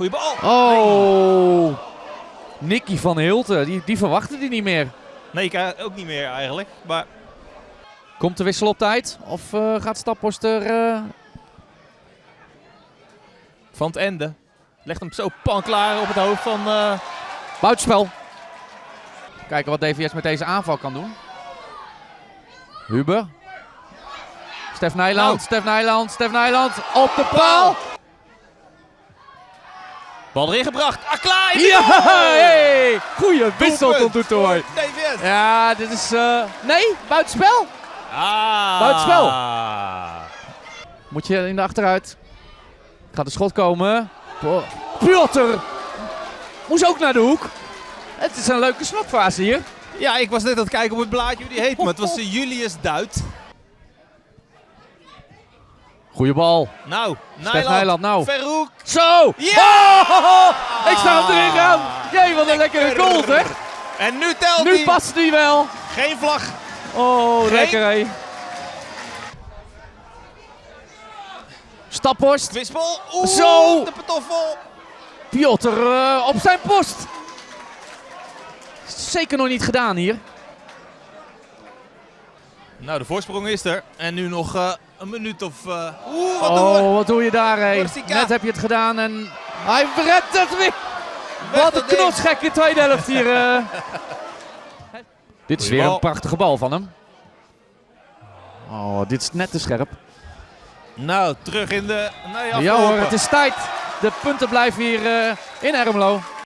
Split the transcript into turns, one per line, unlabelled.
Goeie bal.
Oh. Nicky van Hilten, die, die verwachtte die niet meer.
Nee, ik eh, ook niet meer eigenlijk. Maar
Komt de wissel op tijd? Of eh, gaat Staphorst er... eh,
Van het Ende legt hem zo pan klaar op het hoofd van... eh,
Buitenspel. Kijken wat DVS met deze aanval kan doen. Huber. Stef Nijland,
Nou.
Stef Nijland, Stef Nijland. Op de paal.
Bal erin gebracht. Akla
Ja, hey. Goeie wissel tot
DVS.
Ja, dit is... eh, Nee, buitenspel.
Ah.
Buitenspel. Moet je in de achteruit. Gaat de schot komen. Piotr. Moest ook naar de hoek. Het is een leuke slotfase hier.
Ja, ik was net aan het kijken op het blaadje hoe die heet. Maar het was Julius Duit.
Goeie bal.
Nou,
Stef Nijland, nou.
Verhoek.
Zo!
Ja!
Oh, ik zag hem erin gaan. Jee, wat een lekkere
Lekker.
goal zeg.
En nu telt
Nu
hij.
past hij wel.
Geen vlag.
Oh,
Geen-
lekker hé. Staphorst.
Kwispel. Oeh,
Zo.
De patoffel.
Piotr eh, op zijn post. Zeker nog niet gedaan hier.
Nou, de voorsprong is er. En nu nog eh, een minuut of... eh, Oeh, wat
doe je daar hé? Net heb je het gedaan en hij redt het weer. Wat een knotsgekke tweede helft hier. eh. Dit is weer een prachtige bal van hem. Oh, dit is net te scherp.
Nou, terug in de... Nee,
Ja hoor, het is tijd. De punten blijven hier eh, in Ermelo.